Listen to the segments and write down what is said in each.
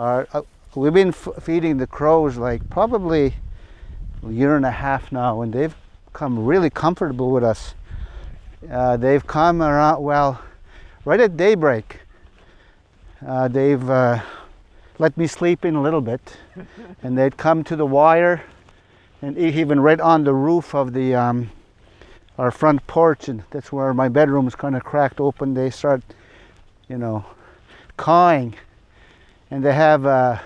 are, uh, we've been feeding the crows like probably a year and a half now, and they've come really comfortable with us. Uh, they've come around, well, right at daybreak, uh, they've uh, let me sleep in a little bit, and they'd come to the wire, and even right on the roof of the um, our front porch, and that's where my bedroom is kind of cracked open. They start, you know, cawing, and they have uh,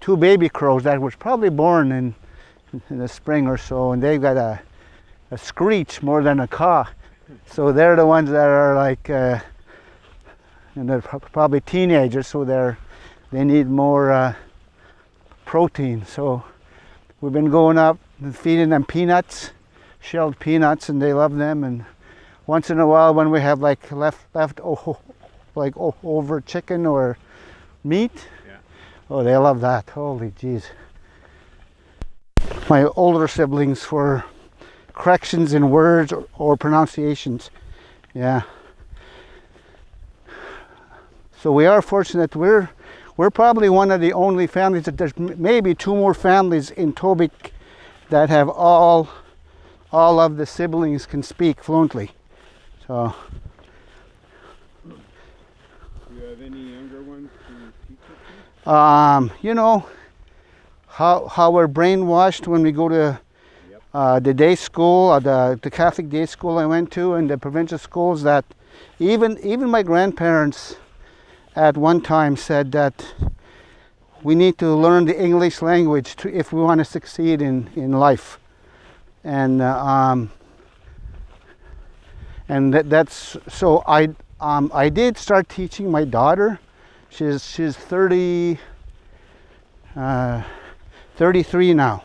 two baby crows that was probably born in in the spring or so, and they've got a a screech more than a caw. So they're the ones that are like, uh, and they're probably teenagers, so they're they need more uh, protein. So we've been going up and feeding them peanuts, shelled peanuts, and they love them. And once in a while, when we have like left left oh, like oh, over chicken or meat. Oh, they love that. Holy jeez. My older siblings were corrections in words or, or pronunciations. Yeah. So we are fortunate. We're we're probably one of the only families that there's maybe two more families in Tobique that have all all of the siblings can speak fluently. So. Do you have any younger ones to teach it to? Um, you know, how how we're brainwashed when we go to uh, the day school, uh, the, the Catholic day school I went to, and the provincial schools that even, even my grandparents at one time said that we need to learn the English language to, if we want to succeed in, in life. And, uh, um, and that, that's, so I, um, I did start teaching my daughter. She's, she's 30, uh, 33 now.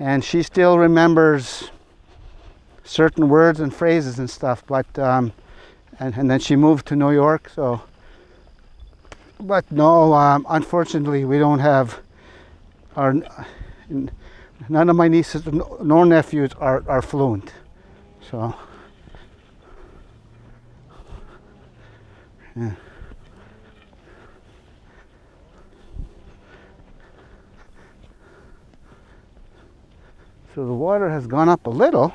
And she still remembers certain words and phrases and stuff but um, and, and then she moved to New York so. But no um, unfortunately we don't have our none of my nieces nor nephews are, are fluent so. Yeah So the water has gone up a little.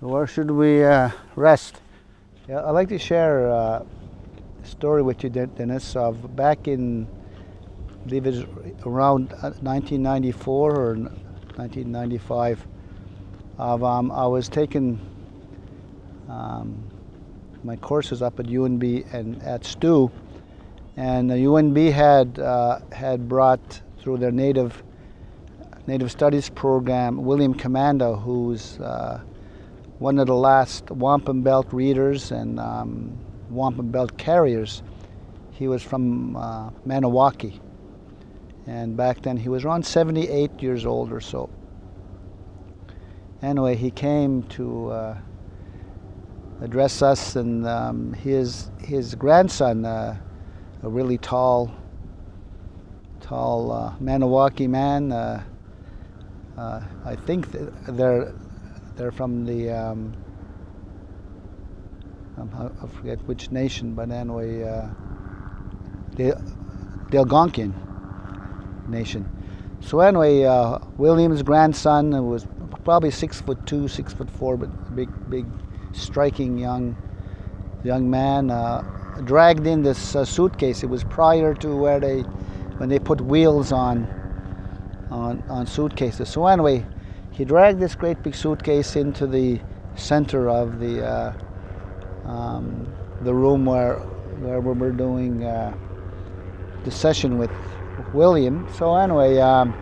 So where should we uh, rest? Yeah, I'd like to share uh, a story with you, Dennis, of back in, I believe it's around 1994 uh, or 1995. Of, um, I was taking um, my courses up at UNB and at STU, and the UNB had uh, had brought through their native Native Studies program William Commanda, who's uh, one of the last wampum belt readers and um, wampum belt carriers. He was from uh, Maniwaki. And back then he was around 78 years old or so. Anyway, he came to uh, address us and um, his, his grandson, uh, a really tall, tall uh, Maniwaki man, uh, uh, I think they're they're from the, um, I forget which nation, but anyway, uh, the, the Algonquian nation. So anyway, uh, William's grandson was probably six foot two, six foot four, but big, big, striking young, young man. Uh, dragged in this uh, suitcase. It was prior to where they, when they put wheels on, on, on suitcases. So anyway, he dragged this great big suitcase into the center of the uh, um, the room where where we were doing uh, the session with William. So anyway, um,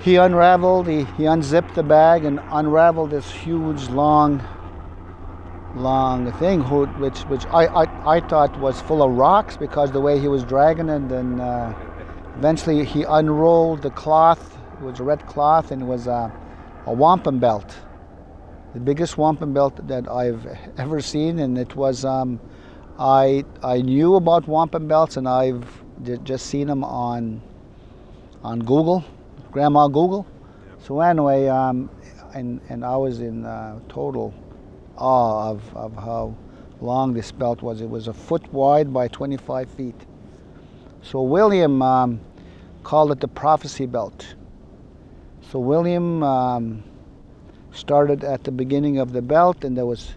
he unraveled, he, he unzipped the bag and unraveled this huge, long, long thing, which which I, I, I thought was full of rocks because the way he was dragging it. And uh, eventually, he unrolled the cloth it was a red cloth and it was a, a wampum belt, the biggest wampum belt that I've ever seen, and it was. Um, I I knew about wampum belts and I've just seen them on on Google, Grandma Google. So anyway, um, and and I was in uh, total awe of, of how long this belt was. It was a foot wide by 25 feet. So William um, called it the prophecy belt. So William um, started at the beginning of the belt, and there was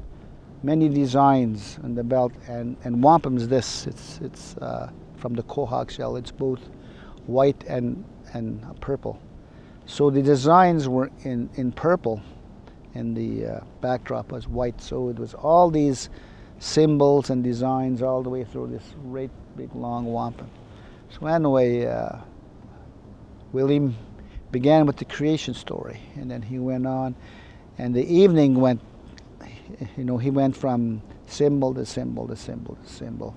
many designs on the belt. And and wampum's this. It's it's uh, from the quahog shell. It's both white and and purple. So the designs were in in purple, and the uh, backdrop was white. So it was all these symbols and designs all the way through this great big long wampum. So anyway, uh, William began with the creation story, and then he went on, and the evening went, you know, he went from symbol to symbol to symbol to symbol,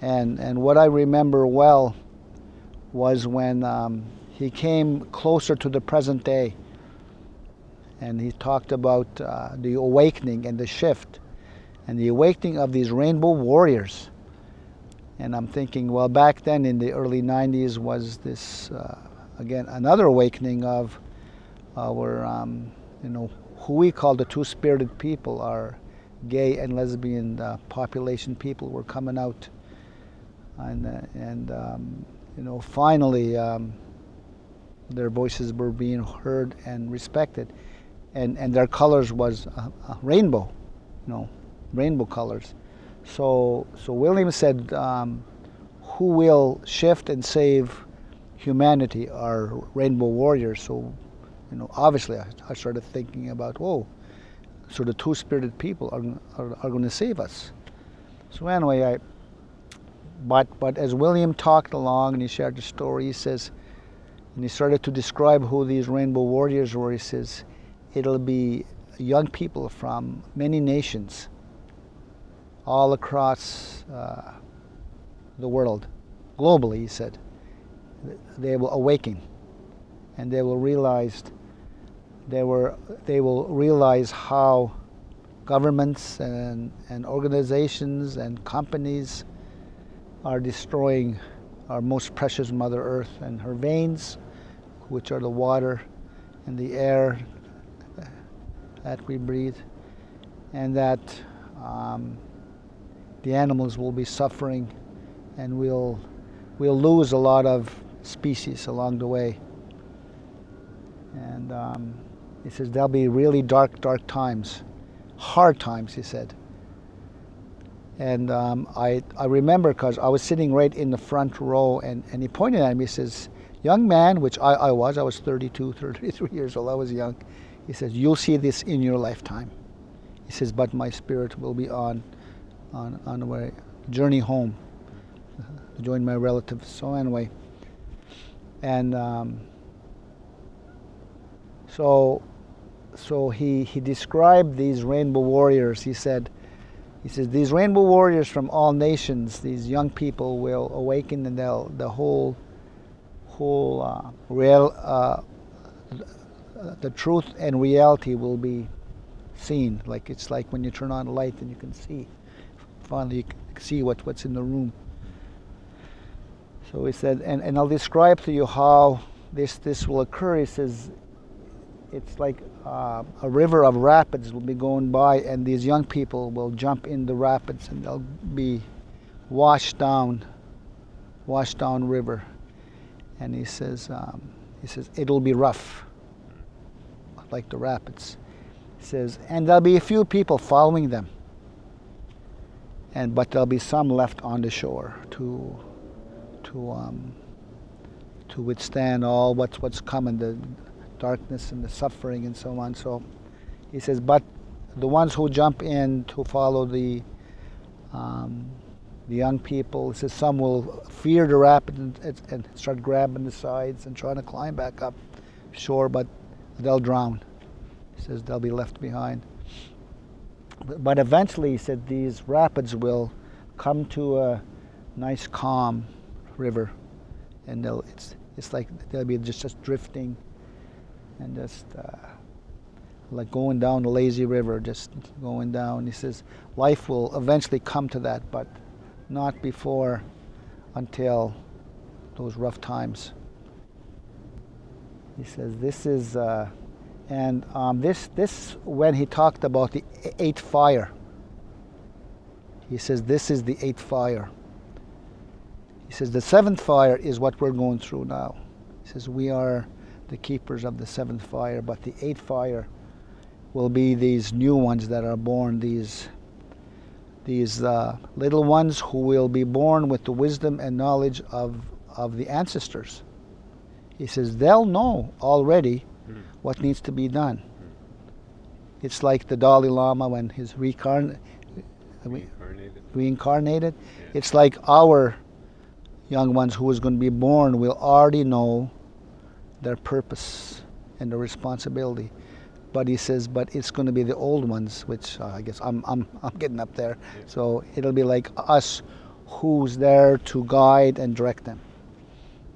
and and what I remember well was when um, he came closer to the present day, and he talked about uh, the awakening and the shift, and the awakening of these rainbow warriors. And I'm thinking, well, back then in the early 90s was this. Uh, again another awakening of our um, you know who we call the two-spirited people our gay and lesbian uh, population people were coming out. And uh, and um, you know finally um, their voices were being heard and respected. And and their colors was a, a rainbow you know rainbow colors. So so William said um, who will shift and save humanity are rainbow warriors. So, you know, obviously I, I started thinking about, whoa, so the two-spirited people are, are, are going to save us. So anyway, I, but, but as William talked along and he shared the story, he says, and he started to describe who these rainbow warriors were, he says, it'll be young people from many nations all across uh, the world, globally, he said they will awaken and they will realize they were they will realize how governments and, and organizations and companies are destroying our most precious mother earth and her veins which are the water and the air that we breathe and that um, the animals will be suffering and we'll we'll lose a lot of species along the way. And um, he says there'll be really dark, dark times, hard times, he said. And um, I, I remember because I was sitting right in the front row and, and he pointed at me, he says, young man, which I, I was, I was 32, 33 years old, I was young. He says, you'll see this in your lifetime. He says, but my spirit will be on, on, on a journey home to join my relatives. So anyway, and um, so so he he described these rainbow warriors. He said he says these rainbow warriors from all nations these young people will awaken and they'll the whole whole uh, real uh, the truth and reality will be seen. Like it's like when you turn on a light and you can see finally you can see what what's in the room so he said, and, and I'll describe to you how this, this will occur. He says, it's like uh, a river of rapids will be going by, and these young people will jump in the rapids and they'll be washed down, washed down river. And he says, um, he says, it'll be rough, like the rapids. He says, and there'll be a few people following them. And, but there'll be some left on the shore to to um, to withstand all what's what's coming, the darkness and the suffering and so on. So he says, but the ones who jump in to follow the um, the young people, he says some will fear the rapid and, and, start grabbing the sides and trying to climb back up shore, but they'll drown. He says they'll be left behind. But, but eventually, he said these rapids will come to a nice calm river, and they'll it's it's like they'll be just just drifting, and just uh, like going down the lazy river, just going down. He says life will eventually come to that, but not before until those rough times. He says this is, uh, and um, this this when he talked about the eighth fire. He says this is the eighth fire. He says the seventh fire is what we're going through now. He says we are the keepers of the seventh fire, but the eighth fire will be these new ones that are born, these these uh, little ones who will be born with the wisdom and knowledge of, of the ancestors. He says they'll know already mm. what needs to be done. Mm. It's like the Dalai Lama when he's reincarn- reincarnated. reincarnated. Yeah. It's like our young ones who is going to be born will already know their purpose and their responsibility but he says, but it's going to be the old ones, which uh, I guess I'm, I'm, I'm getting up there. Yeah. So it'll be like us who's there to guide and direct them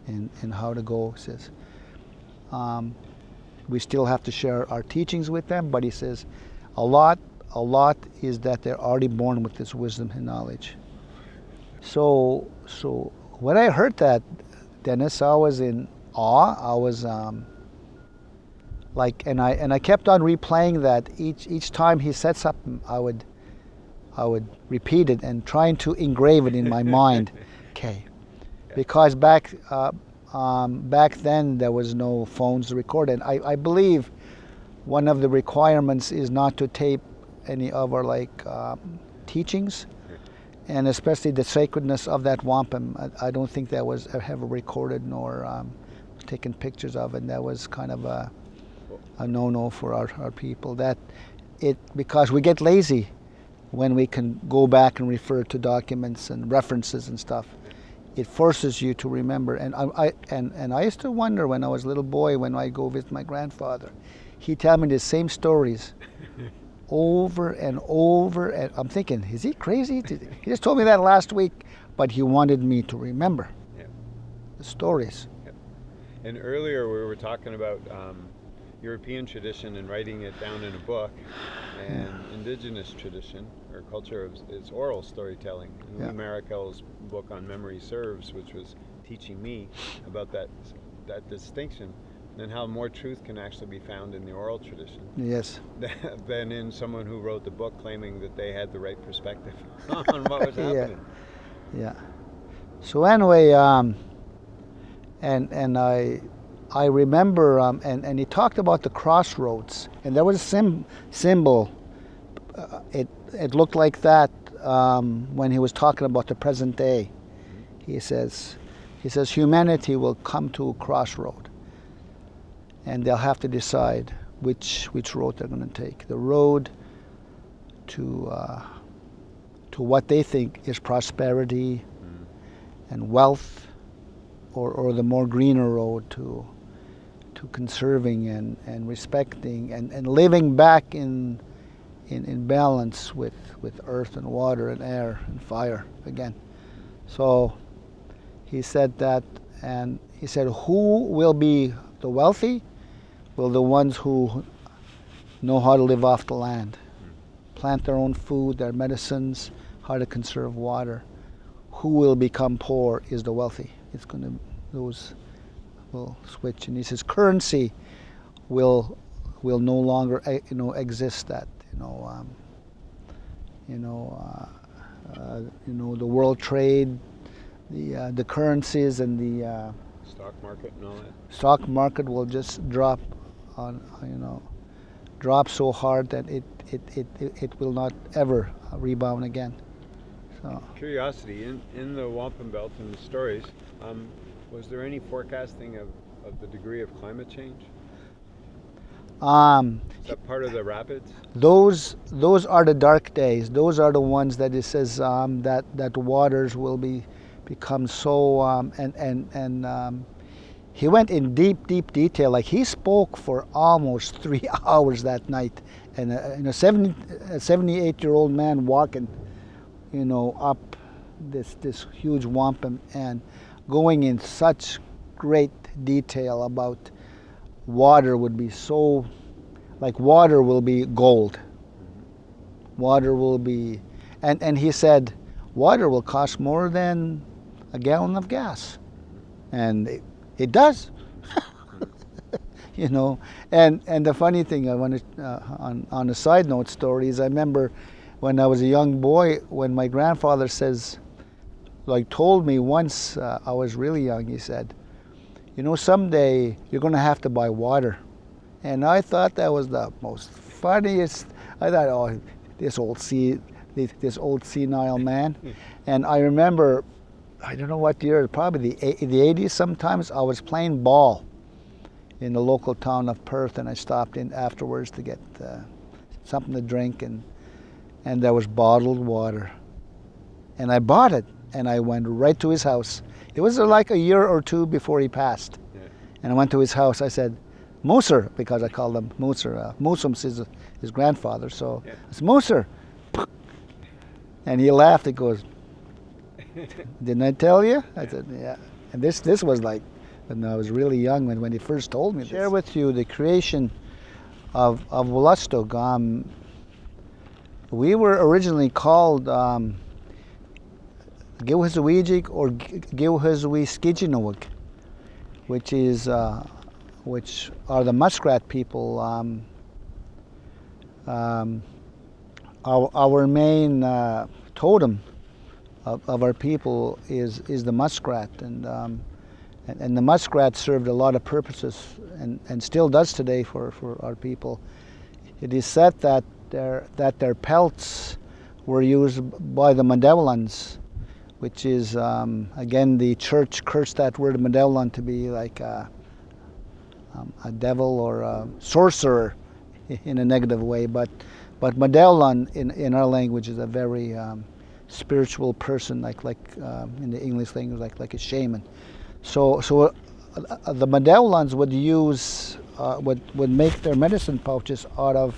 in, in how to go, he says. Um, we still have to share our teachings with them, but he says a lot, a lot is that they're already born with this wisdom and knowledge. So, so when I heard that, Dennis, I was in awe. I was, um, like and I and I kept on replaying that each each time he said something I would I would repeat it and trying to engrave it in my mind. Okay. Because back uh, um, back then there was no phones to record. And I, I believe one of the requirements is not to tape any of our like um, teachings and especially the sacredness of that wampum I, I don't think that was ever recorded nor um, taken pictures of and that was kind of a a no-no for our, our people. That it because we get lazy when we can go back and refer to documents and references and stuff. It forces you to remember. And I, I and, and I used to wonder when I was a little boy when I go visit my grandfather. He'd tell me the same stories over and over and I'm thinking, is he crazy? He just told me that last week, but he wanted me to remember yeah. the stories. Yeah. And earlier we were talking about um, European tradition and writing it down in a book, and yeah. indigenous tradition or culture of it's oral storytelling. And yeah. Lee Maracle's book on memory serves, which was teaching me about that that distinction and how more truth can actually be found in the oral tradition. Yes. than in someone who wrote the book claiming that they had the right perspective on what was happening. Yeah. yeah. So anyway, um, and and I I remember, um, and, and he talked about the crossroads, and there was a sim, symbol. Uh, it, it looked like that um, when he was talking about the present day. He says, he says humanity will come to a crossroad, and they'll have to decide which which road they're going to take. The road to uh, to what they think is prosperity mm. and wealth, or, or the more greener road to to conserving and, and respecting and, and living back in, in, in balance with, with earth and water and air and fire again. So he said that, and he said, Who will be the wealthy? Will the ones who know how to live off the land, plant their own food, their medicines, how to conserve water. Who will become poor is the wealthy. It's going to, those will switch, and he says currency will will no longer eh, you know exist. That you know um, you know uh, uh, you know the world trade, the uh, the currencies and the uh, stock market and all that. Stock market will just drop on you know drop so hard that it it, it, it will not ever rebound again. So. Curiosity in in the wampum belt and the stories. Um, was there any forecasting of, of the degree of climate change? Um, Is that part of the rapids? Those those are the dark days. Those are the ones that it says um, that that waters will be become so um, and and and um, he went in deep deep detail. Like he spoke for almost three hours that night, and a, and a 70, uh, a 78 year old man walking, you know, up this this huge wampum and going in such great detail about water would be so, like water will be gold. Water will be, and, and he said, water will cost more than a gallon of gas. And it, it does. you know, and, and the funny thing, I want to, uh, on, on a side note story, is I remember when I was a young boy, when my grandfather says, like told me once, uh, I was really young, he said, you know, someday you're going to have to buy water. And I thought that was the most funniest. I thought, oh, this old sea, this old senile man. and I remember, I don't know what year, probably the the 80s. Sometimes I was playing ball in the local town of Perth, and I stopped in afterwards to get uh, something to drink, and and there was bottled water, and I bought it, and I went right to his house it was like a year or two before he passed. Yeah. And I went to his house. I said, Moser, because I called him Moser. Uh, Musums is his grandfather. So yeah. I said, Moser. And he laughed. He goes, Didn't I tell you? I said, Yeah. And this this was like when I was really young when, when he first told me this. Share with you the creation of, of Wolastoq. Um, we were originally called um, Gilhazawejik or Gilhazwi which is uh, which are the muskrat people. Um, um, our, our main uh, totem of, of, our people is is the muskrat, and, um, and, and the muskrat served a lot of purposes, and, and still does today for, for our people. It is said that their that their pelts were used by the Mundewalans which is um, again the church cursed that word Medellin to be like a, um, a devil or a sorcerer in a negative way, but but Medellin in, in our language is a very um, spiritual person, like like uh, in the English language, like like a shaman. So so uh, the Medellins would use uh, would would make their medicine pouches out of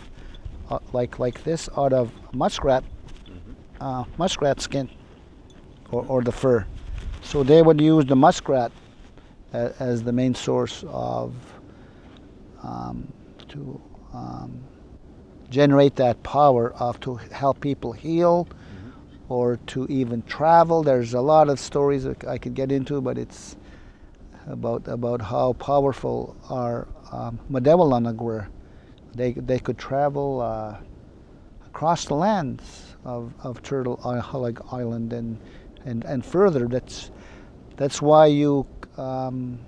uh, like like this out of muskrat mm-hmm. uh, muskrat skin or, or the fur. So they would use the muskrat as, as the main source of um, to um, generate that power of to help people heal. Or to even travel. There's a lot of stories I could get into, but it's about about how powerful our um, Madawalanag were. They they could travel uh, across the lands of, of Turtle Island and and and further. That's that's why you um,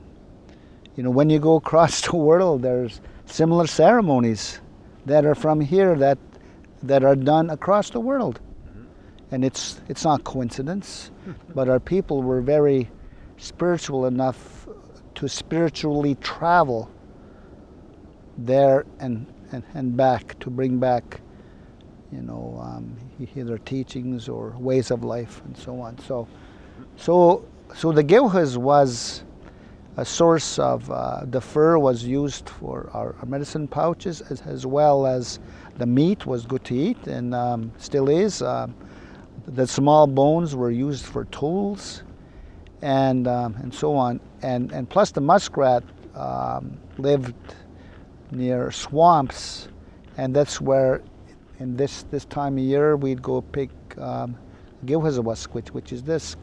you know when you go across the world, there's similar ceremonies that are from here that that are done across the world. And it's it's not coincidence, but our people were very spiritual enough to spiritually travel there and, and, and back to bring back you know, um, either teachings or ways of life and so on. So, so, so the Gilhaz was a source of uh, the fur was used for our, medicine pouches as, as, well as the meat was good to eat and um, still is. Uh, the small bones were used for tools and um, and so on. And and plus the muskrat um, lived near swamps, and that's where in this this time of year, we'd go pick um, gilhazawask, which which is this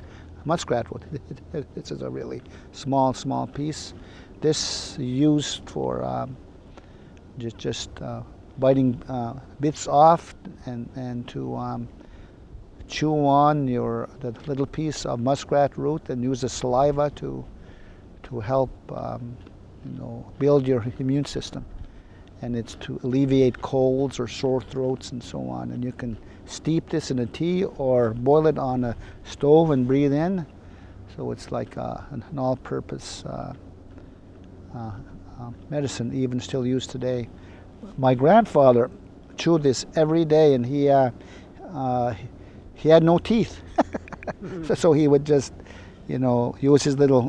muskrat wood. this is a really small small piece. This used for um, just just uh, biting uh, bits off and and to um, chew on your the little piece of muskrat root and use the saliva to to help um, you know build your immune system and it's to alleviate colds or sore throats and so on. And you can steep this in a tea or boil it on a stove and breathe in. So it's like uh, an, all-purpose uh, uh, uh, medicine, even still used today. My grandfather chewed this every day, and he uh, uh, he had no teeth, so he would just, you know, use his little,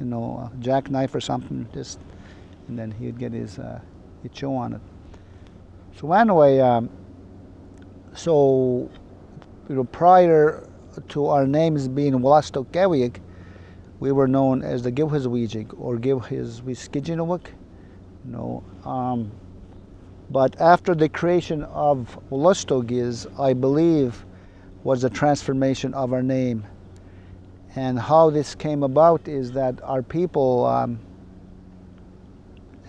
you know, jackknife or something, just, and then he would get his you chew on it. So anyway, um, so you know, prior to our names being Wolastoq we were known as the Gilhazwijig or Gilhazwiskijinawik, You know, um, but after the creation of Walastoqiz, I believe, was the transformation of our name. And how this came about is that our people, um,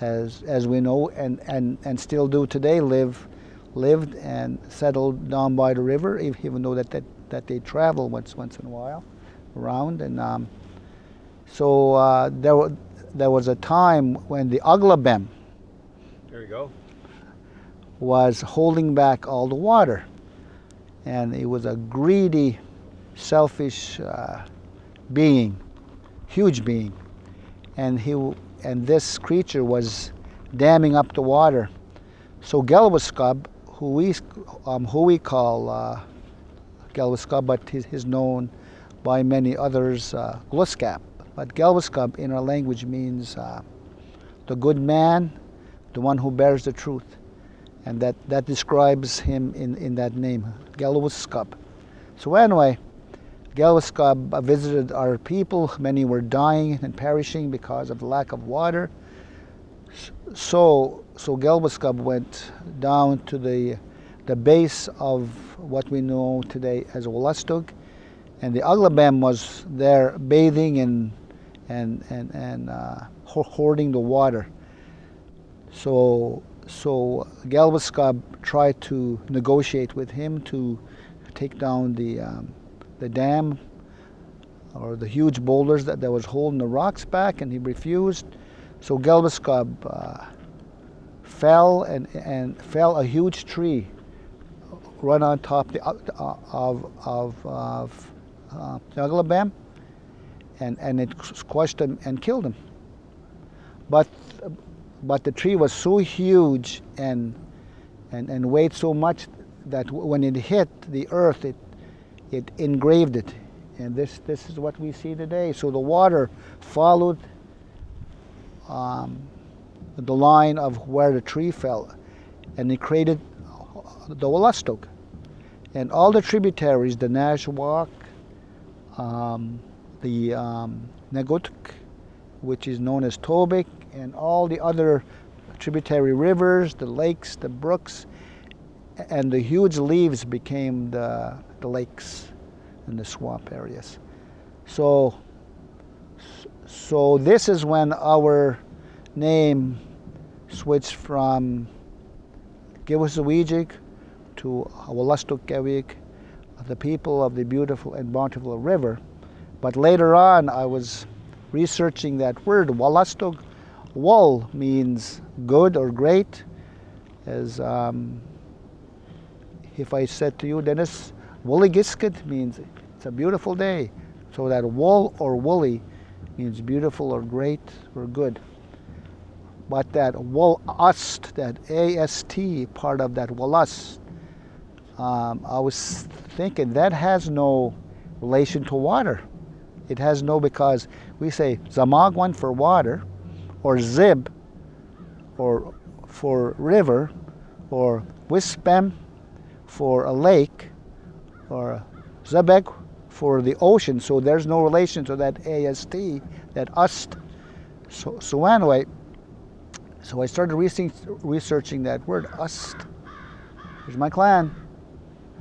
as, as we know and, and, and still do today, live, lived and settled down by the river, even though that, that, that they travel once, once in a while around. And um, so uh, there, there was a time when the Aglabem There you go. was holding back all the water. And he was a greedy, selfish uh, being, huge being. And, he, and this creature was damming up the water. So Gelwascub, who we, um, who we call uh, but he's, he's known by many others, uh, Gluskap. But Gelwascub in our language means uh, the good man, the one who bears the truth. And that, that describes him in, in that name, Gelwascub. So anyway, Gelwascub visited our people. Many were dying and perishing because of lack of water. So, so Gelwascub went down to the, the base of what we know today as Wolastoq, and the Aglabem was there bathing and, and, and, and uh, hoarding the water. So, so Galvascub tried to negotiate with him to take down the, um, the dam or the huge boulders that, that was holding the rocks back, and he refused. So Galvascub uh, fell and, and fell a huge tree right on top the, uh, of, of, of uh, and, and it squashed him and killed him. But, but the tree was so huge and, and, and weighed so much that when it hit the earth, it, it engraved it. And this, this is what we see today. So the water followed um, the line of where the tree fell, and it created the Wolastoq. And all the tributaries, the Nashwaak, um, the um, which is known as Tobique, and all the other tributary rivers, the lakes, the brooks, and the huge leaves became the, the lakes and the swamp areas. So, so this is when our name switched from Giwasawejik to Awalastoqewik, the people of the beautiful and bountiful river. But later on, I was researching that word, Walastoq. Wal means good or great. As um, if I said to you, Dennis, Wooligiskit means it's a beautiful day. So that wal or woolly means beautiful or great or good. But that wolust, that A-S-T part of that wolust, um, I was thinking that has no relation to water. It has no because we say zamagwan for water, or zib, or for river, or wispem for a lake, or zebek for the ocean. So there's no relation to that AST, that ust. So, so anyway, so I started researching that word, ust. Here's my clan.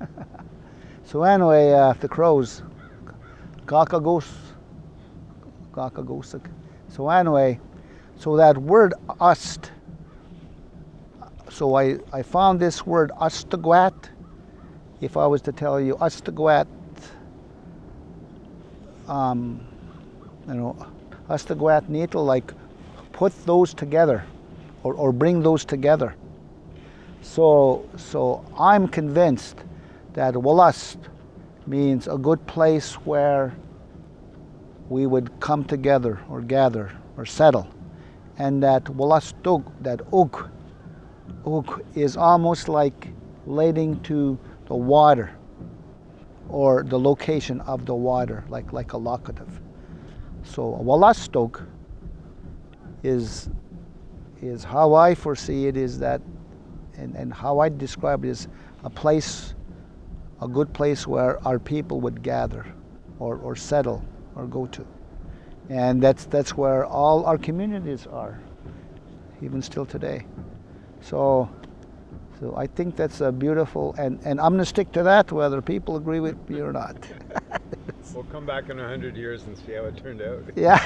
so anyway, uh, the crows, kakagos, kakagosik. So anyway, so that word ust, so I, I found this word ustagwat. If I was to tell you ustagwat, um, you know, ustagwat needle, like put those together or, or bring those together. So, so I'm convinced that Wolast means a good place where we would come together or gather or settle. And that Wolastug, that Uk, Uk is almost like relating to the water or the location of the water, like, like a locative. So Wolastug is, is how I foresee it is that, and, and how I describe it is a place a good place where our people would gather or, or settle or go to. And that's, that's where all our communities are. even still today. So, so I think that's a beautiful, and, and I'm going to stick to that whether people agree with me or not. we'll come back in a hundred years and see how it turned out. Yeah.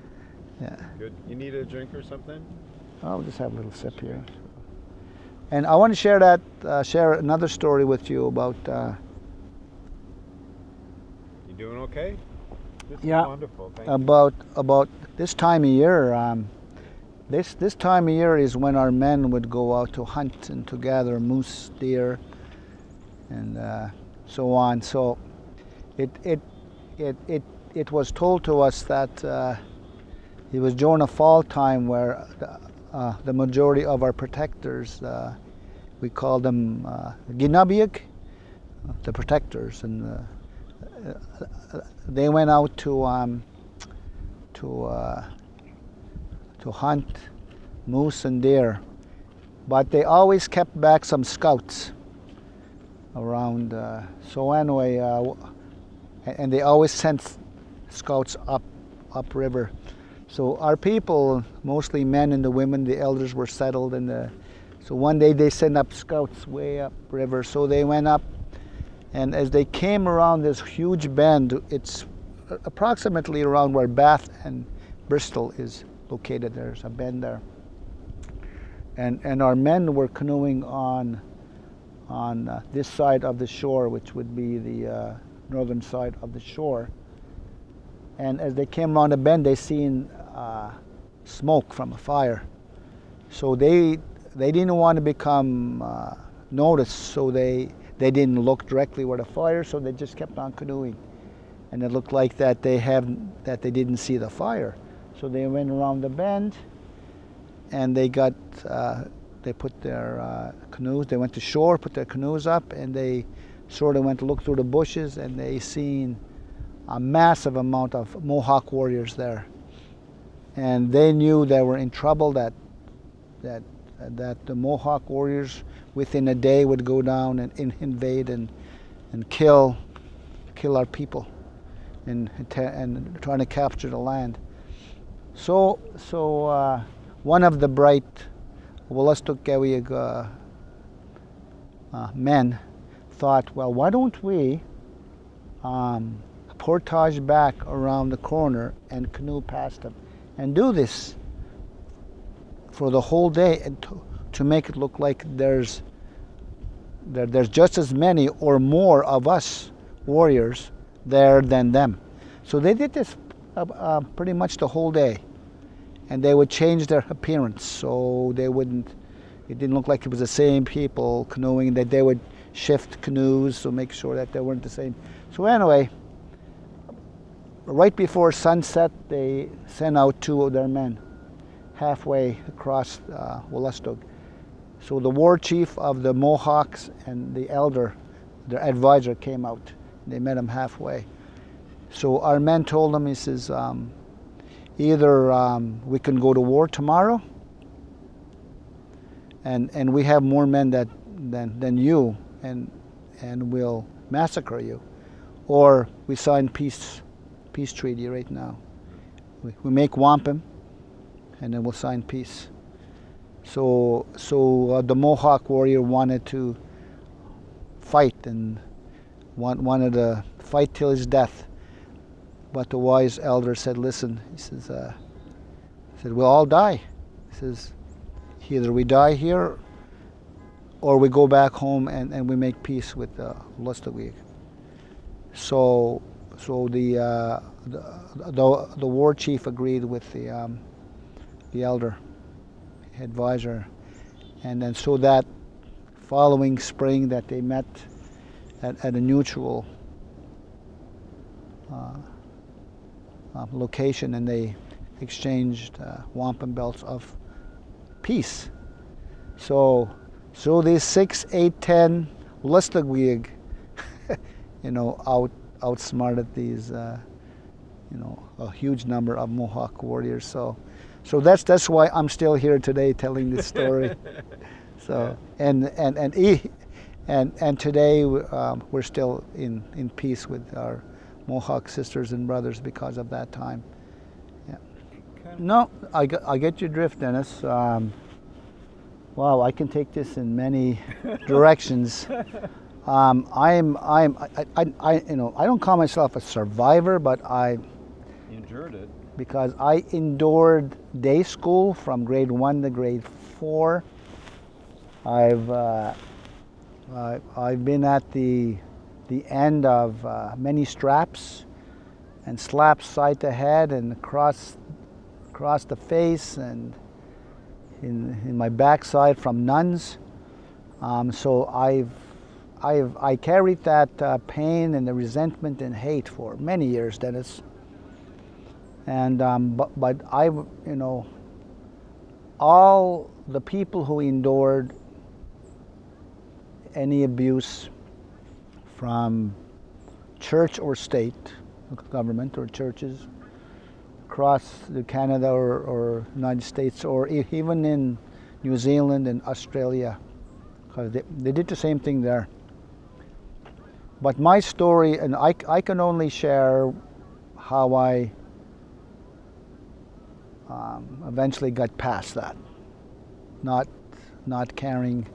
yeah. Good. You need a drink or something? I'll just have a little sip here. And I want to share that, uh, share another story with you about. Uh, you doing okay? This yeah. wonderful. Thank about about this time of year. Um, this this time of year is when our men would go out to hunt and to gather moose, deer, and uh, so on. So, it it it it it was told to us that uh, it was during a fall time where the, uh, the majority of our protectors, uh, we call them uh, Ginabiak, the protectors, and uh, they went out to um, to uh, to hunt moose and deer, but they always kept back some scouts around. Uh, so anyway, uh, and they always sent scouts up upriver. So our people, mostly men and the women, the elders were settled in the. So one day they sent up scouts way up river. So they went up, and as they came around this huge bend, it's approximately around where Bath and Bristol is located. There's a bend there. And, and our men were canoeing on, on uh, this side of the shore, which would be the uh, northern side of the shore. And as they came around the bend, they seen uh, smoke from a fire. So they, they didn't want to become uh, noticed, so they, they didn't look directly where the fire, so they just kept on canoeing. And it looked like that they have that they didn't see the fire. So they went around the bend, and they got uh, they put their uh, canoes. They went to shore, put their canoes up, and they sort of went to look through the bushes, and they seen a massive amount of Mohawk warriors there, and they knew they were in trouble. That that that the Mohawk warriors within a day would go down and invade and and kill kill our people and and trying to capture the land. So, so uh, one of the bright Wolastoqiyik uh, uh, men thought, well, why don't we um, portage back around the corner and canoe past them and do this for the whole day and to, to make it look like there's there, there's just as many or more of us warriors there than them. So they did this uh, uh, pretty much the whole day. And they would change their appearance so they wouldn't, it didn't look like it was the same people canoeing, that they would shift canoes to make sure that they weren't the same. So anyway, right before sunset, they sent out two of their men halfway across uh, So the war chief of the Mohawks and the elder, their advisor, came out. They met him halfway. So our men told him, he says, um, either um, we can go to war tomorrow, and and we have more men that than than you, and and we'll massacre you, or we sign peace peace treaty right now. We, we make wampum, and then we'll sign peace. So so uh, the Mohawk warrior wanted to fight and want, wanted to fight till his death. But the wise elder said, listen, he says, uh, he said, we'll all die. He says, either we die here or we go back home and, and we make peace with uh, Lustigwig. So, so the, uh, the, the, the, war chief agreed with the, um, the elder advisor. And then so that following spring that they met at, at a neutral uh, uh, location and they exchanged uh, wampum belts of peace. So, so these six, eight, ten Lustigwig, you know, out outsmarted these, uh, you know, a huge number of Mohawk warriors. So, so that's that's why I'm still here today telling this story. so, and and and and and today um, we're still in in peace with our Mohawk sisters and brothers because of that time. Yeah. No, I, get- I get your drift, Dennis. Um, wow, I can take this in many directions. Um, I'm, I'm, I, I, I, you know, I don't call myself a survivor, but I, You endured it. Because I endured day school from grade one to grade four. I've, uh, I've been at the, the end of uh, many straps and slaps side to head and across, across the face and in, in my backside from nuns. Um, so I've, I've, I carried that uh, pain and the resentment and hate for many years, Dennis and um, but, but I, you know, all the people who endured any abuse from church or state, government or churches across Canada or, or United States or even in New Zealand and Australia, 'cause they, they did the same thing there. But my story, and I, I can only share how I um, eventually got past that, not not carrying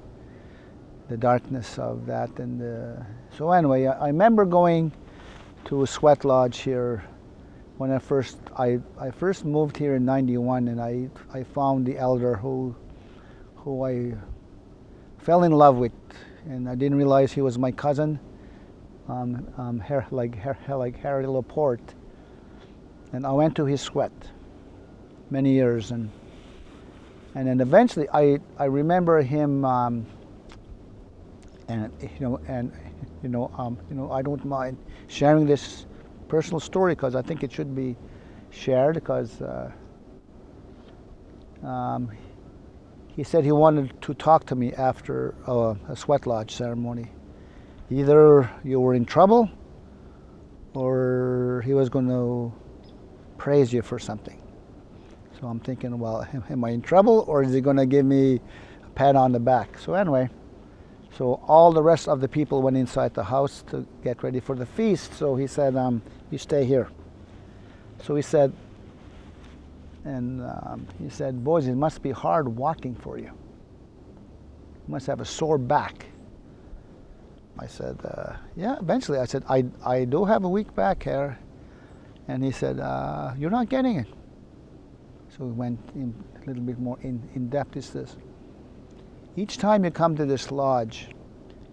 the darkness of that. And so anyway, I, I remember going to a sweat lodge here when I first I, I first moved here in '91, and I I found the elder who who I fell in love with, and I didn't realize he was my cousin, um, um, Har- like Har- like Harry Laporte. And I went to his sweat many years and and then eventually I, I remember him um, and you know and you know um, you know I don't mind sharing this personal story because I think it should be shared because uh, um, he said he wanted to talk to me after a, a sweat lodge ceremony. Either you were in trouble or he was going to praise you for something so I'm thinking, well, am, am I in trouble or is he going to give me a pat on the back? So anyway, so all the rest of the people went inside the house to get ready for the feast. So he said, um, you stay here. So he said, and um, he said, boys, it must be hard walking for you. You must have a sore back. I said, uh, yeah, eventually I said, I, I do have a weak back here. And he said, uh, you're not getting it. So we went in a little bit more in, in depth is this. Each time you come to this lodge,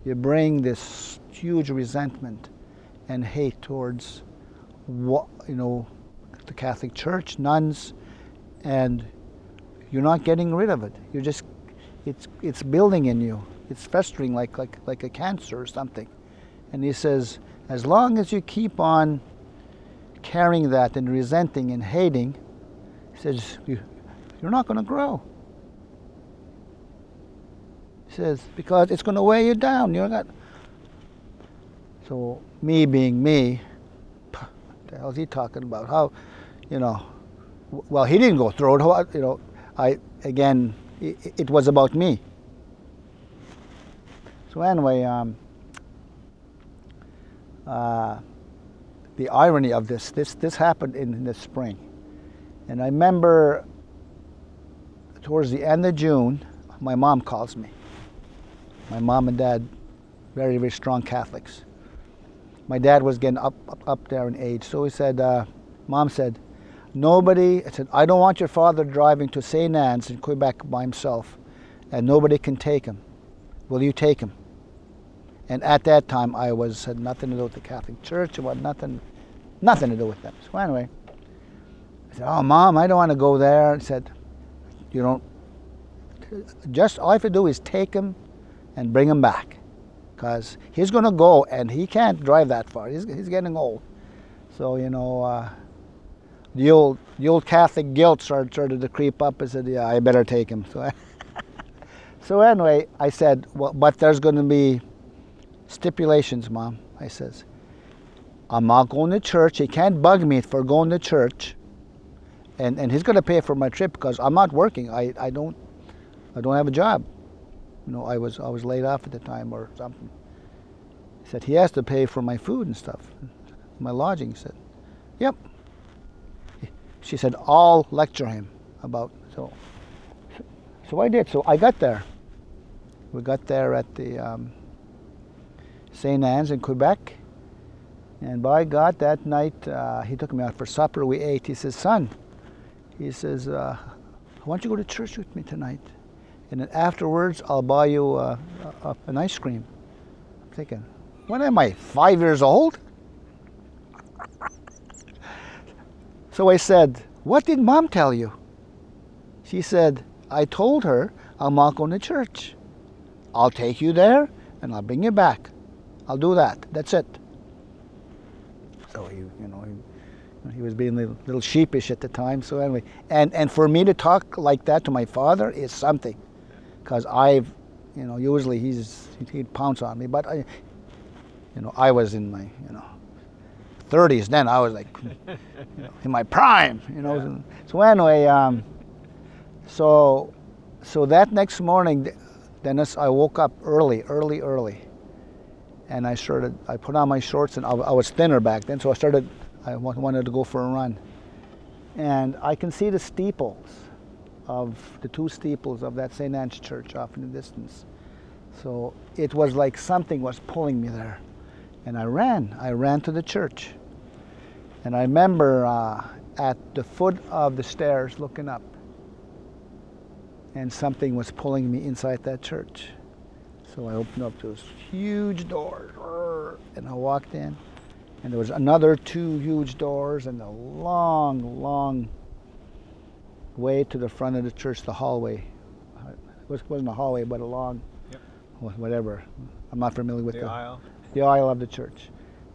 you bring this huge resentment and hate towards what you know the Catholic Church, nuns, and you're not getting rid of it. You're just it's it's building in you. It's festering like like like a cancer or something. And he says, as long as you keep on carrying that and resenting and hating, says, you, you're not going to grow. He says, because it's going to weigh you down. You're not. So, me being me, the hell's he talking about? How, you know, well, he didn't go through it. You know, I, again, it, it was about me. So, anyway, um, uh, the irony of this, this, this happened in the spring. And I remember towards the end of June, my mom calls me. My mom and dad, very, very strong Catholics. My dad was getting up, up, up there in age. So he said, uh, Mom said, nobody, I said, I don't want your father driving to St. Anne's in Quebec by himself, and nobody can take him. Will you take him? And at that time, I was had nothing to do with the Catholic Church. It was nothing, nothing to do with them. So anyway, I said, "Oh, mom, I don't want to go there." I said, "You don't. Just all I have to do is take him, and bring him back, because he's going to go, and he can't drive that far. He's he's getting old. So you know, uh, the old the old Catholic guilt started started to creep up. I said, "Yeah, I better take him." So, so anyway, I said, "Well, but there's going to be." stipulations, Mom. I says, I'm not going to church. He can't bug me for going to church. And, and he's going to pay for my trip because I'm not working. I, I don't I don't have a job. You know, I was I was laid off at the time or something. He said he has to pay for my food and stuff, my lodging. He said, "Yep." she said, I'll lecture him about so. So I did. So I got there. We got there at the um, St. Anne's in Quebec. And by God, that night uh, he took me out for supper. We ate. He says, Son, he says, uh, Why don't you go to church with me tonight? And then afterwards, I'll buy you uh, an ice cream. I'm thinking, When am I? Five years old? So I said, What did mom tell you? She said, I told her I'm not going to church. I'll take you there and I'll bring you back. I'll do that. That's it. So he, you know, he, he was being a little, little sheepish at the time. So anyway, and and for me to talk like that to my father is something, because I've, you know, usually he's he'd pounce on me, but I, you know, I was in my, you know, 30s then. I was like, you know, in my prime, you know. Yeah. So anyway, um, so so that next morning, Dennis, I woke up early, early, early and I started, I put on my shorts and I, I was thinner back then, so I started, I wanted to go for a run. And I can see the steeples of, the two steeples of that St. Anne's church off in the distance. So it was like something was pulling me there. And I ran, I ran to the church. And I remember uh, at the foot of the stairs looking up, and something was pulling me inside that church. So I opened up those huge doors and I walked in and there was another two huge doors and a long, long way to the front of the church, the hallway. It wasn't a hallway, but a long, yep. whatever. I'm not familiar with the, the aisle. The aisle of the church.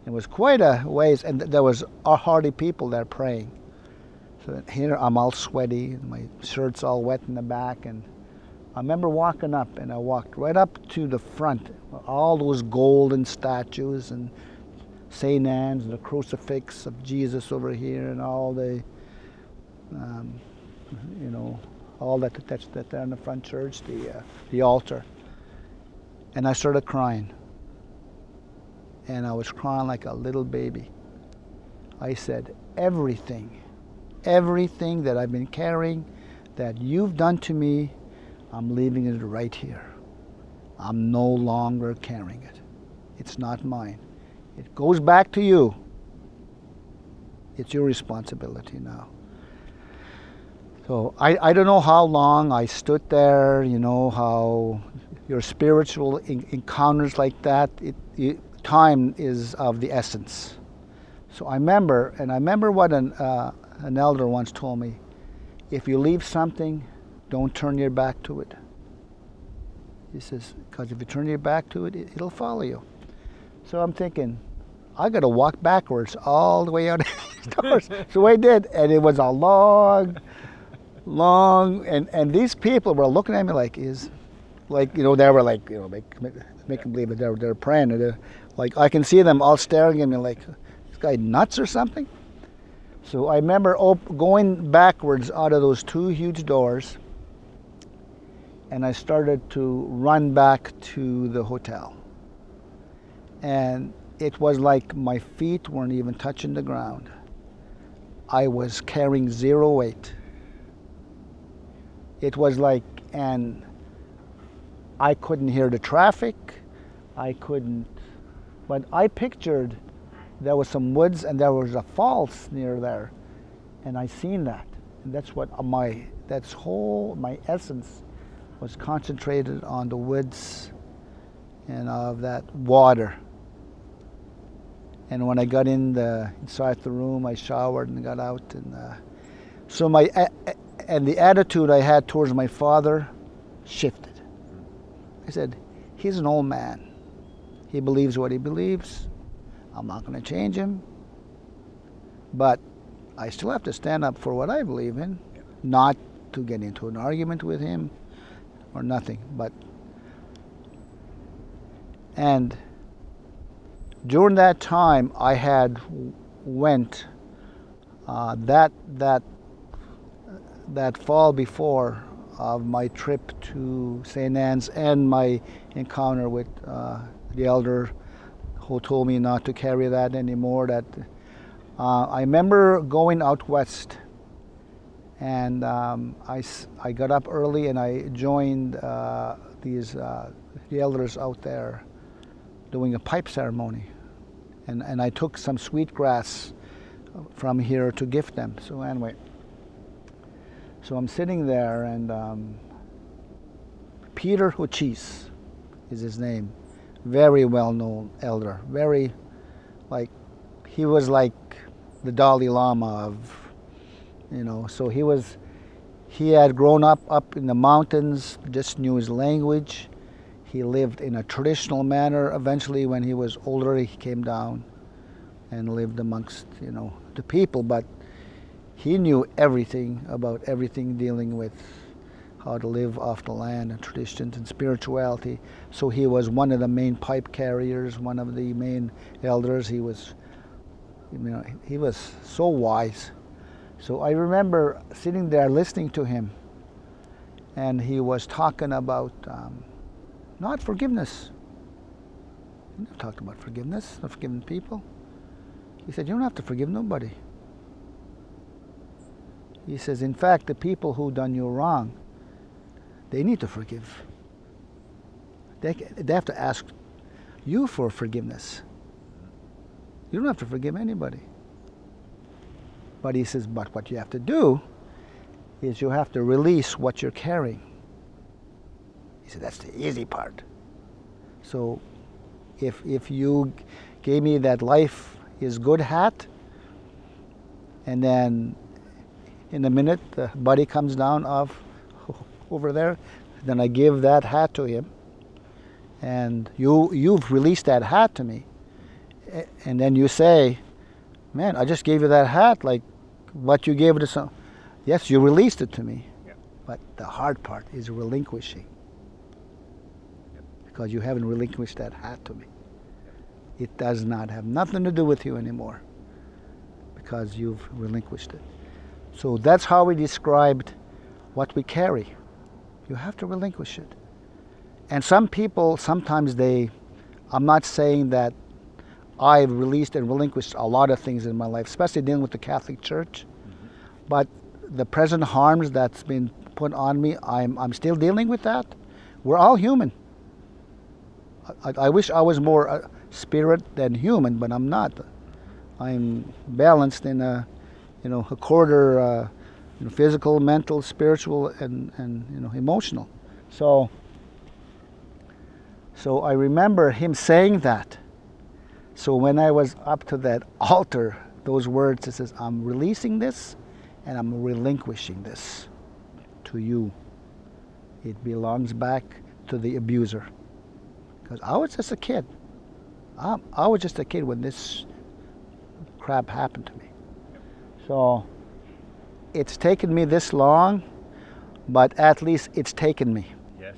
It was quite a ways, and there was a hardy people there praying. So here I'm all sweaty, my shirt's all wet in the back, and I remember walking up, and I walked right up to the front, all those golden statues and St. Anne's, the crucifix of Jesus over here, and all the, um, you know, all that that's that there in the front church, the uh, the altar. And I started crying, and I was crying like a little baby. I said, everything, everything that I've been carrying, that you've done to me I'm leaving it right here. I'm no longer carrying it. It's not mine. It goes back to you. It's your responsibility now. So I, I don't know how long I stood there, you know, how your spiritual encounters like that, it, it, time is of the essence. So I remember, and I remember what an, uh, an elder once told me, if you leave something, don't turn your back to it. He says, because if you turn your back to it, it, will follow you. So I'm thinking, I got to walk backwards all the way out of the doors. so I did, and it was a long, long, and, and these people were looking at me like, is, like, you know, they were like, you know, make, make, make them believe that they're, they're praying. They're, uh, like, I can see them all staring at me like, this guy nuts or something? So I remember going backwards out of those two huge doors, and I started to run back to the hotel. And it was like my feet weren't even touching the ground. I was carrying zero weight. It was like, and I couldn't hear the traffic. I couldn't, but I pictured there was some woods and there was a falls near there, and I seen that. And that's what my that's whole my essence was concentrated on the woods and of that water. And when I got in the inside the room, I showered and got out, and uh, so my and the attitude I had towards my father shifted. I said, "He's an old man. He believes what he believes. I'm not going to change him. But I still have to stand up for what I believe in, not to get into an argument with him or nothing. But and during that time, I had went uh, that that that fall before of my trip to St. Anne's and my encounter with uh, the elder who told me not to carry that anymore. That uh, I remember going out west And um, I, I got up early and I joined uh, these uh, the elders out there doing a pipe ceremony. And, and I took some sweet grass from here to gift them. So anyway, so I'm sitting there and um, Peter O'Chiese is his name. Very well known elder. Very like he was like the Dalai Lama of you know, so he was he had grown up up in the mountains, just knew his language. He lived in a traditional manner. Eventually when he was older he came down and lived amongst, you know, the people, but he knew everything about everything dealing with how to live off the land and traditions and spirituality. So he was one of the main pipe carriers, one of the main elders. He was, you know, he was so wise. So I remember sitting there listening to him, and he was talking about um, not forgiveness. He never talked about forgiveness, not forgiving people. He said, You don't have to forgive nobody. He says, In fact, the people who done you wrong, they need to forgive. They, they have to ask you for forgiveness. You don't have to forgive anybody. But he says, but what you have to do is you have to release what you're carrying. He said, that's the easy part. So if, if you gave me that life is good hat, and then in a minute the buddy comes down off over there, then I give that hat to him, and you you've released that hat to me, and then you say, "Man, I just gave you that hat like what you gave it to some." Yes, you released it to me, yep. but the hard part is relinquishing. Because you haven't relinquished that hat to me. It does not have nothing to do with you anymore, because you've relinquished it. So that's how we described what we carry. You have to relinquish it. And some people, sometimes they, I'm not saying that I've released and relinquished a lot of things in my life, especially dealing with the Catholic Church. Mm-hmm. But the present harms that's been put on me, I'm, I'm still dealing with that. We're all human. I, I wish I was more uh, spirit than human, but I'm not. I'm balanced in a, you know, a quarter uh, you know, physical, mental, spiritual, and, and you know, emotional. So, so I remember him saying that. So when I was up to that altar, those words, it says, I'm releasing this and I'm relinquishing this to you. It belongs back to the abuser. Because I was just a kid. I, I was just a kid when this crap happened to me. So it's taken me this long, but at least it's taken me. Yes.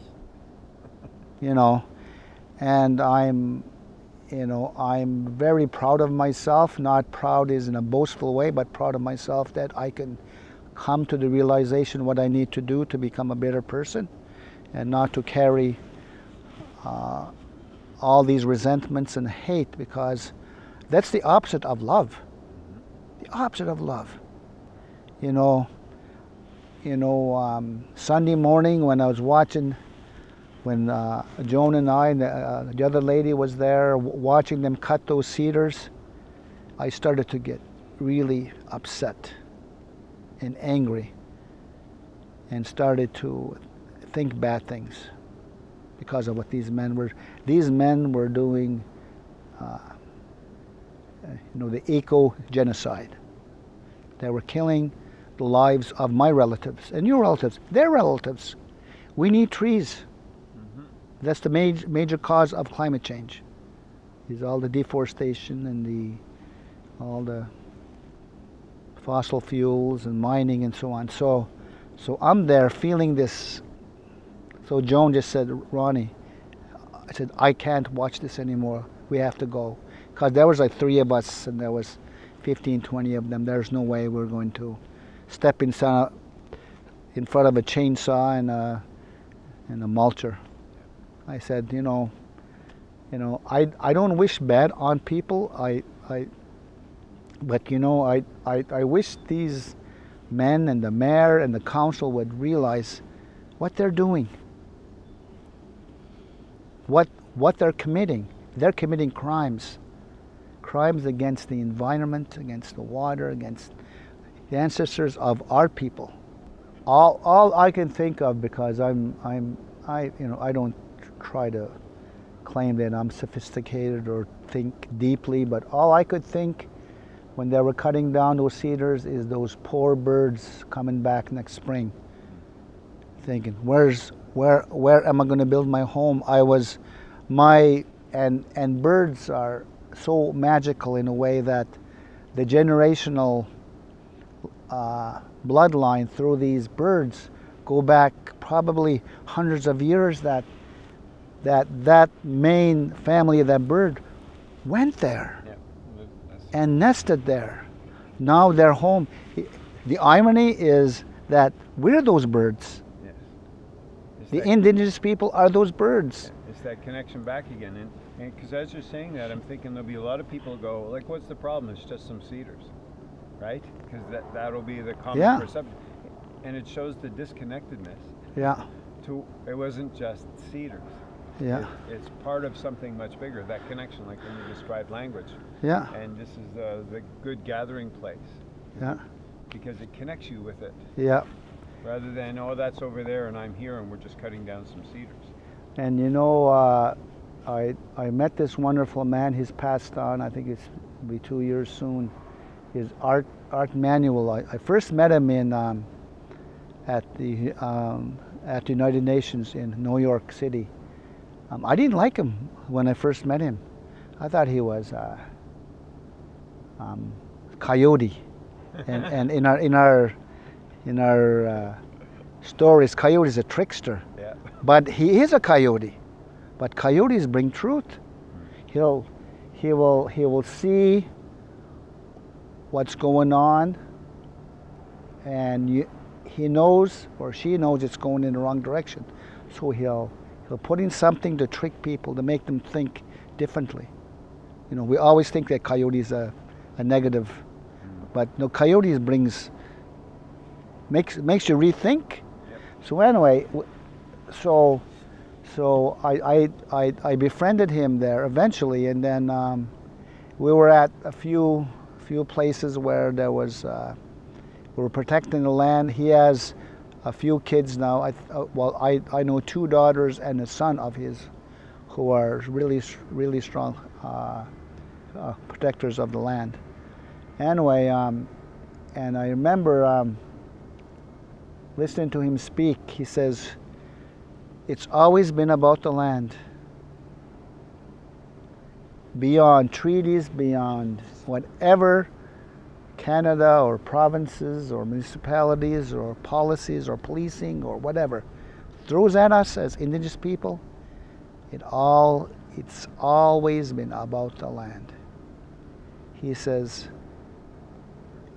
you know, and I'm, you know, I'm very proud of myself. Not proud is in a boastful way, but proud of myself that I can come to the realization what I need to do to become a better person, and not to carry uh, all these resentments and hate because that's the opposite of love. The opposite of love you know, you know, um, Sunday morning when I was watching, when uh, Joan and I, and the, uh, the other lady was there watching them cut those cedars, I started to get really upset and angry and started to think bad things because of what these men were, these men were doing, uh, you know, the eco-genocide. They were killing the lives of my relatives and your relatives, their relatives. We need trees. Mm-hmm. That's the major, major cause of climate change. Is all the deforestation and the all the fossil fuels and mining and so on. So, so I'm there feeling this. So Joan just said, Ronnie, I said I can't watch this anymore. We have to go, because there was like three of us and there was 15, 20 of them. There's no way we're going to step in front of a chainsaw and a, and a mulcher. I said, you know, you know, I, I don't wish bad on people. I, I, but you know, I, I, I wish these men and the mayor and the council would realize what they're doing, what, what they're committing. They're committing crimes, crimes against the environment, against the water, against the ancestors of our people. All, all I can think of, because I'm, I'm, I, you know, I don't try to claim that I'm sophisticated or think deeply, but all I could think when they were cutting down those cedars is those poor birds coming back next spring thinking where's where where am i going to build my home i was my and and birds are so magical in a way that the generational uh, bloodline through these birds go back probably hundreds of years that that that main family of that bird went there and nested there. Now they're home. The irony is that we're those birds. The indigenous people are those birds. It's that connection back again. And because as you're saying that, I'm thinking there'll be a lot of people go, like, what's the problem? It's just some cedars, right? Because that, that'll be the common Yeah. perception. And it shows the disconnectedness Yeah, to, it wasn't just cedars. yeah, It, it's part of something much bigger, that connection, like when you described language. yeah, And this is uh, the good gathering place yeah, because it connects you with it yeah. Rather than, oh, that's over there and I'm here and we're just cutting down some cedars. And you know, uh, I I met this wonderful man. He's passed on. I think it's be two years soon. His Art Art Manuel. I, I first met him in um, at the um, at the United Nations in New York City. Um, I didn't like him when I first met him. I thought he was uh, um, coyote, and and in our in our in our uh, stories, coyote is a trickster. Yeah. But he is a coyote. But coyotes bring truth. He'll, he will, he will see what's going on, and you, he knows or she knows it's going in the wrong direction. So he'll, he'll put in something to trick people to make them think differently. You know, we always think that coyotes are a negative, but no, coyotes brings makes makes you rethink. So anyway, so so I, I, I, I befriended him there eventually, and then um, we were at a few few places where there was uh, we were protecting the land. He has a few kids now. I, uh, well, I, I know two daughters and a son of his, who are really really strong uh, uh, protectors of the land. Anyway, um, and I remember um, listening to him speak. He says, "It's always been about the land." Beyond treaties, beyond whatever Canada or provinces or municipalities or policies or policing or whatever throws at us as indigenous people, it all it's always been about the land. He says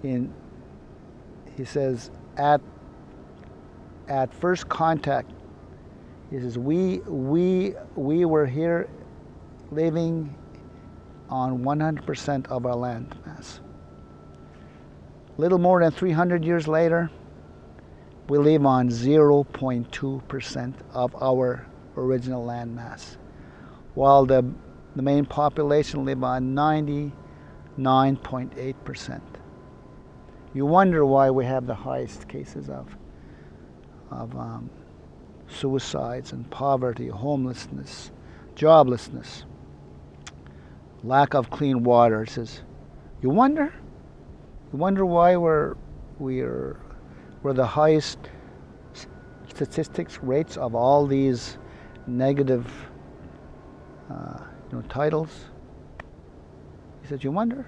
in he says at at first contact he says we we we were here living on 100% of our land mass little more than 300 years later, we live on 0.2% of our original land mass, while the, the main population live on 99.8%. You wonder why we have the highest cases of, of um, suicides and poverty, homelessness, joblessness, lack of clean water. It says, you wonder? You wonder why we're we're we're the highest statistics rates of all these negative uh, you know titles. He said, "You wonder."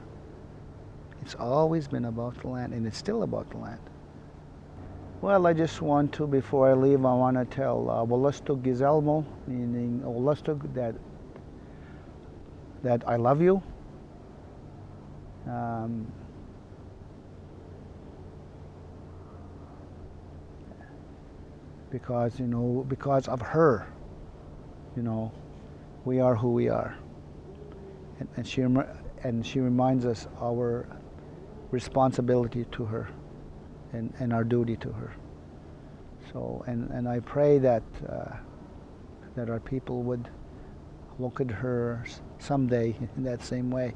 It's always been about the land, and it's still about the land. Well, I just want to, before I leave, I want to tell uh, Gizelmo, meaning Wolastoq, that that I love you. Um, because you know because of her you know we are who we are and, and she and she reminds us our responsibility to her and, and our duty to her. So, and, and I pray that, uh, that our people would look at her someday in that same way,